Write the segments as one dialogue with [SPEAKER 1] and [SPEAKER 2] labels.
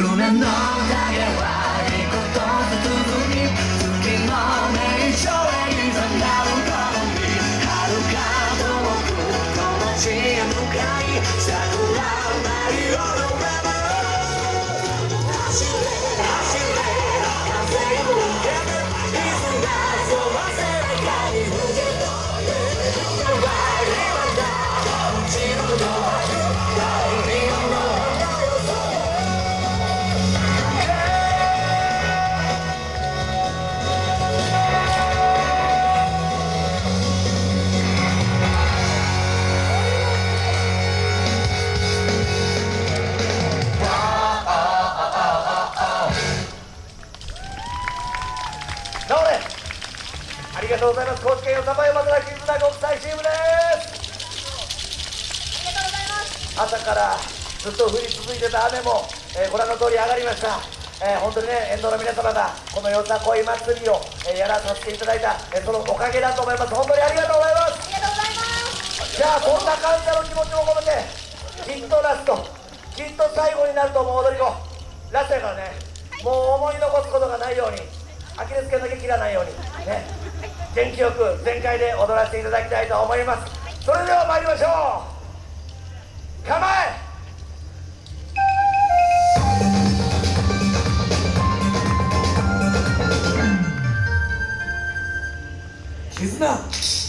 [SPEAKER 1] 꿈에 넌 다가와
[SPEAKER 2] ありがとうございます。高知県よさば山きらな国際チームです。ありがとうござ
[SPEAKER 3] います。
[SPEAKER 2] 朝からずっと降り続いてた雨も、えー、ご覧の通り上がりました。えー、本当にね、沿道の皆様がこのよさこい祭りを、えー、やらさせていただいた、えー、そのおかげだと思います、本当にありがとうございます。ありがと
[SPEAKER 3] うございま
[SPEAKER 2] すじゃあ、こんな感謝の気持ちも込めて、きっとラスト、きっと最後になると思う踊り子、ラストやからね、もう思い残すことがないように。アキレス腱だけ切らないようにね。元気よく全開で踊らせていただきたいと思います。それでは参りましょう。構え!絆。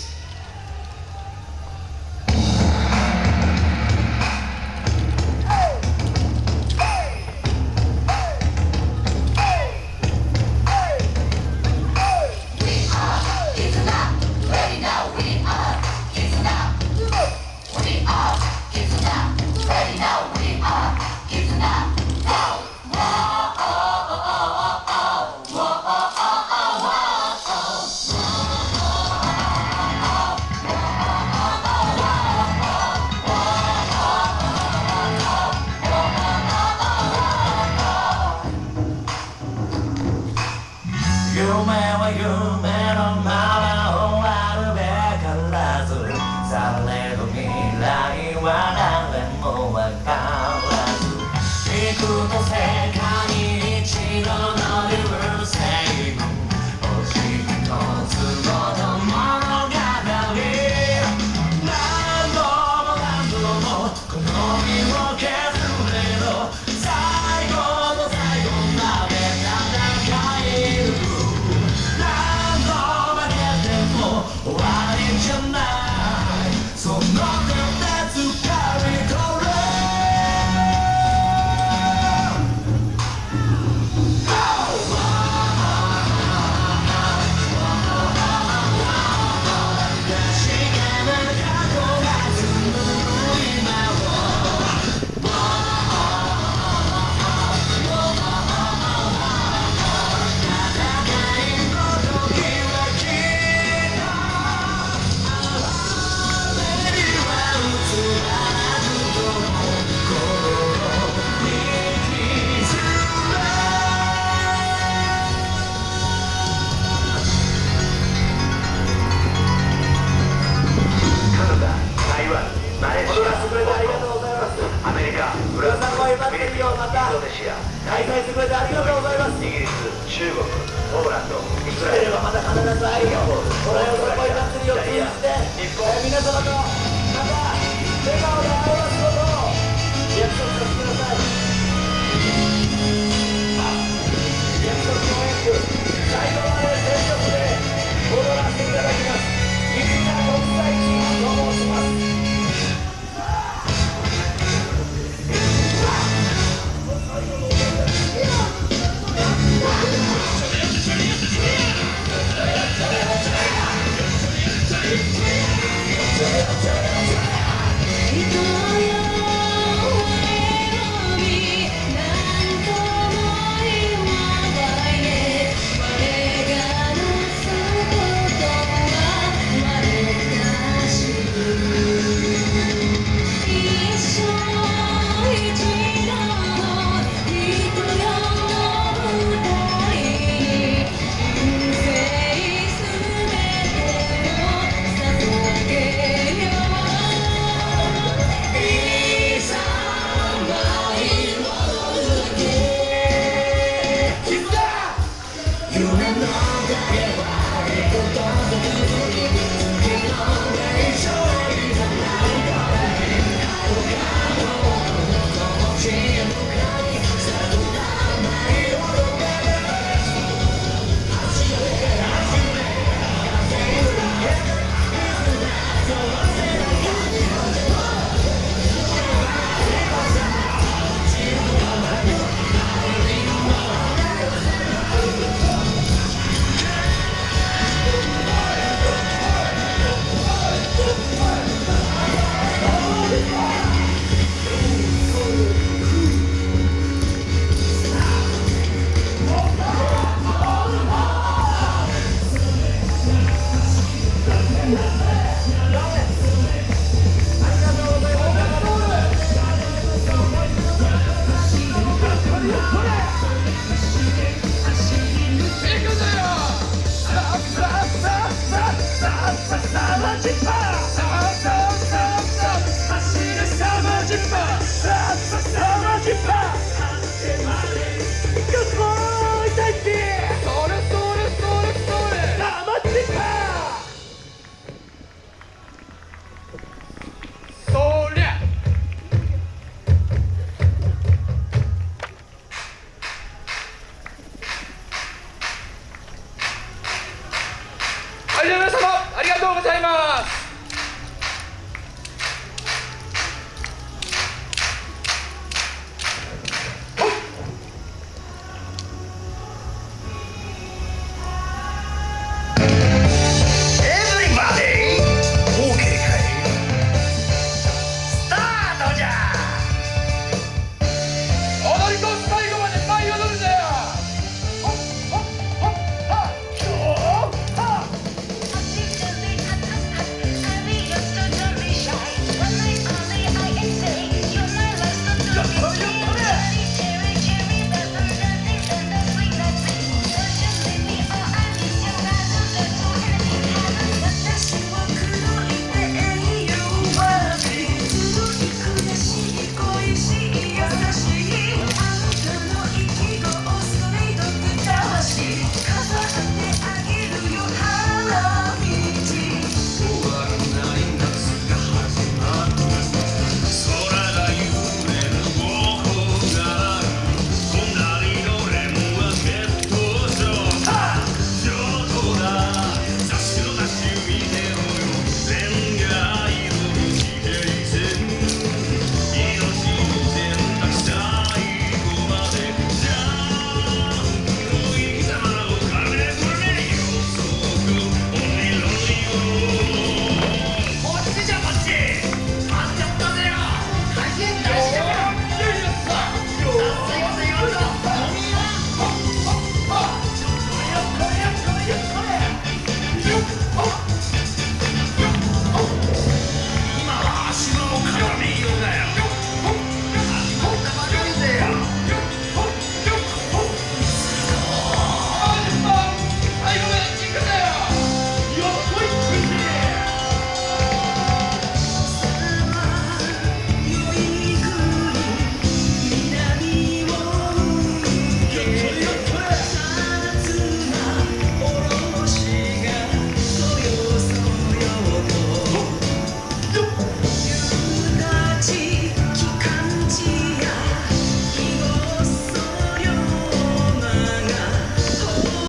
[SPEAKER 2] ン
[SPEAKER 4] ドネシア
[SPEAKER 2] 開会してくれてありがとうございます。イギ
[SPEAKER 4] リス中国ポーランド
[SPEAKER 2] イスラエルはまた必ず会えよこれをどこれも祈ってるよ。通じて、えー、皆様と
[SPEAKER 5] とうございます。